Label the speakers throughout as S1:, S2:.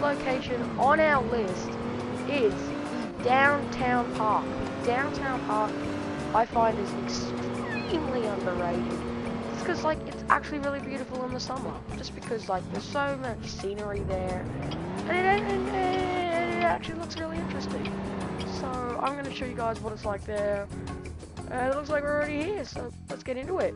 S1: location on our list is the downtown park. Downtown park, I find is extremely underrated. It's because like it's actually really beautiful in the summer, just because like there's so much scenery there, and it, and, and it actually looks really interesting. So I'm gonna show you guys what it's like there. And it looks like we're already here, so let's get into it.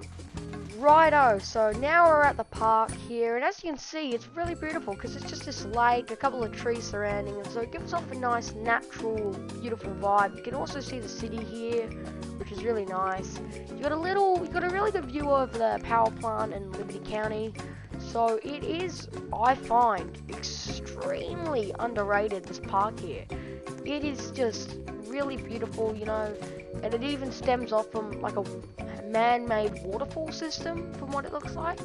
S1: Righto, so now we're at the park here, and as you can see, it's really beautiful because it's just this lake, a couple of trees surrounding it, so it gives off a nice, natural, beautiful vibe. You can also see the city here, which is really nice. You got a little, you got a really good view of the power plant in Liberty County. So it is, I find, extremely underrated. This park here, it is just really beautiful, you know, and it even stems off from like a man-made waterfall system from what it looks like.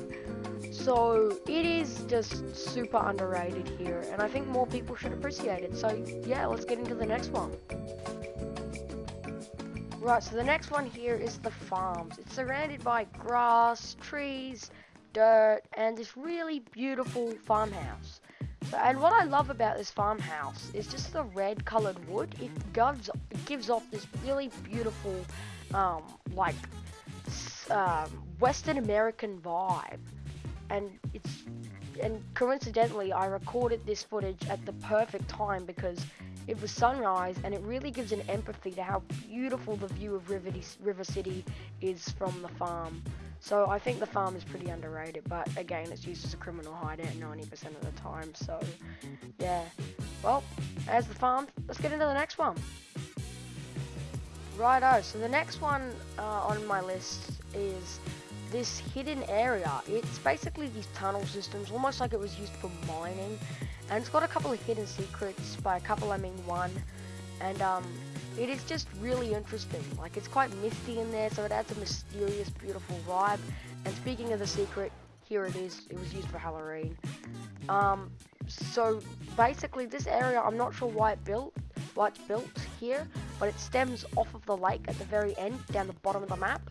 S1: So it is just super underrated here and I think more people should appreciate it. So yeah, let's get into the next one. Right, so the next one here is the farms. It's surrounded by grass, trees, dirt, and this really beautiful farmhouse. And what I love about this farmhouse is just the red colored wood. It gives, gives off this really beautiful, um, like um, Western American vibe, and it's and coincidentally I recorded this footage at the perfect time because it was sunrise and it really gives an empathy to how beautiful the view of River, River City is from the farm. So I think the farm is pretty underrated, but again, it's used as a criminal hideout 90% of the time. So yeah, well, as the farm, let's get into the next one. Righto, so the next one uh, on my list is this hidden area. It's basically these tunnel systems, almost like it was used for mining. And it's got a couple of hidden secrets, by a couple I mean one. And um, it is just really interesting. Like it's quite misty in there, so it adds a mysterious, beautiful vibe. And speaking of the secret, here it is. It was used for Halloween. Um, so basically this area, I'm not sure why it built, why it's built here, but it stems off of the lake at the very end, down the bottom of the map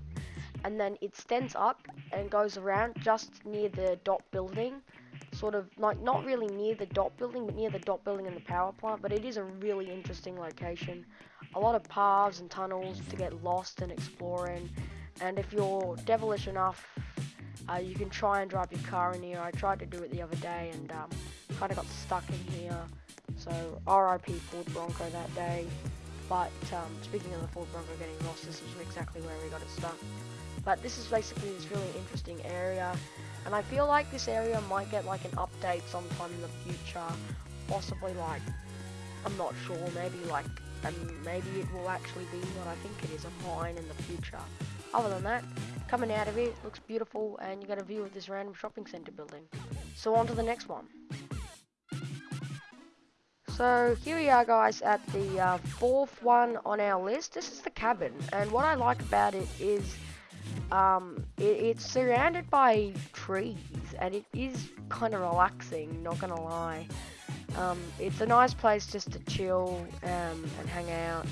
S1: and then it stands up and goes around just near the dot building sort of like not really near the dot building but near the dot building and the power plant but it is a really interesting location a lot of paths and tunnels to get lost and explore in and if you're devilish enough uh, you can try and drive your car in here. I tried to do it the other day and um, kind of got stuck in here. So RIP Ford Bronco that day. But um, speaking of the Ford Bronco getting lost this is exactly where we got it stuck. But this is basically this really interesting area, and I feel like this area might get like an update sometime in the future, possibly like, I'm not sure, maybe like, and maybe it will actually be what I think it is, a mine in the future. Other than that, coming out of it, looks beautiful, and you get a view of this random shopping center building. So on to the next one. So here we are guys at the uh, fourth one on our list. This is the cabin and what I like about it is um, it, it's surrounded by trees, and it is kind of relaxing, not gonna lie. Um, it's a nice place just to chill um, and hang out.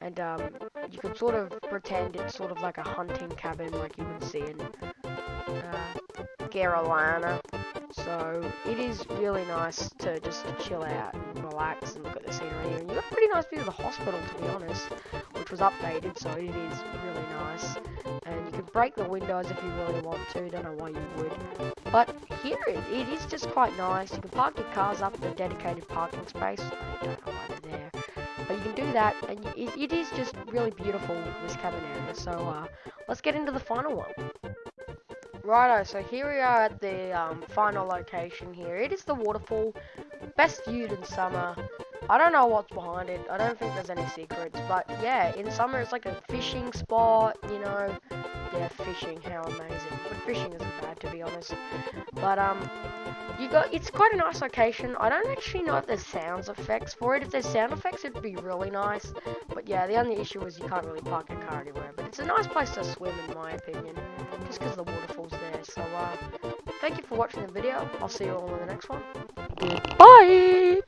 S1: And um, you can sort of pretend it's sort of like a hunting cabin like you would see in uh, Carolina. So it is really nice to just chill out and relax and look at the scenery. And you got a pretty nice view of the hospital, to be honest, which was updated, so it is really nice. And you can break the windows if you really want to. Don't know why you would. But here it, it is just quite nice. You can park your cars up in a dedicated parking space. I don't know why they're there. But you can do that, and it, it is just really beautiful, this cabin area. So uh, let's get into the final one. Righto, so here we are at the um, final location here. It is the waterfall, best viewed in summer. I don't know what's behind it. I don't think there's any secrets. But yeah, in summer it's like a fishing spot, you know. Yeah, fishing, how amazing. But fishing isn't bad to be honest. But um, you got it's quite a nice location. I don't actually know if there's sounds effects for it. If there's sound effects, it'd be really nice. But yeah, the only issue is you can't really park your car anywhere. But it's a nice place to swim in my opinion, just because the waterfall's there. So uh, thank you for watching the video. I'll see you all in the next one. Bye.